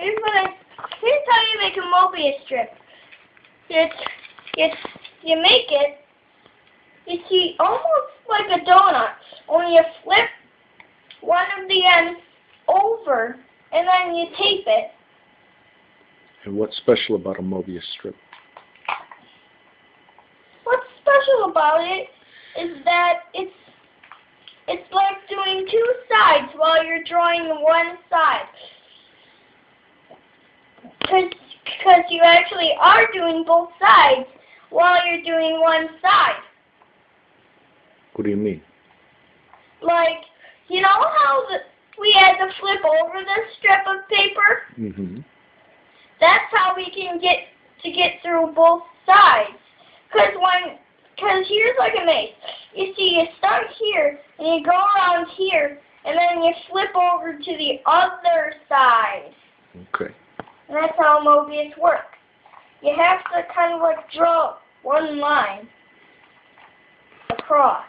here's what I, here's how you make a Mobius strip. It's, it's, you make it, you see, almost like a donut, only you flip one of the ends over, and then you tape it. And what's special about a Mobius strip? What's special about it is that it's it's like doing two sides while you're drawing one side. Because you actually are doing both sides while you're doing one side. What do you mean? Like, you know how the, we had to flip over this strip of paper? Mm-hmm. That's how we can get to get through both sides. Cause when, cause here's like a maze. You see, you start here and you go around here, and then you flip over to the other side. Okay. And that's how Mobius works. You have to kind of like draw one line across.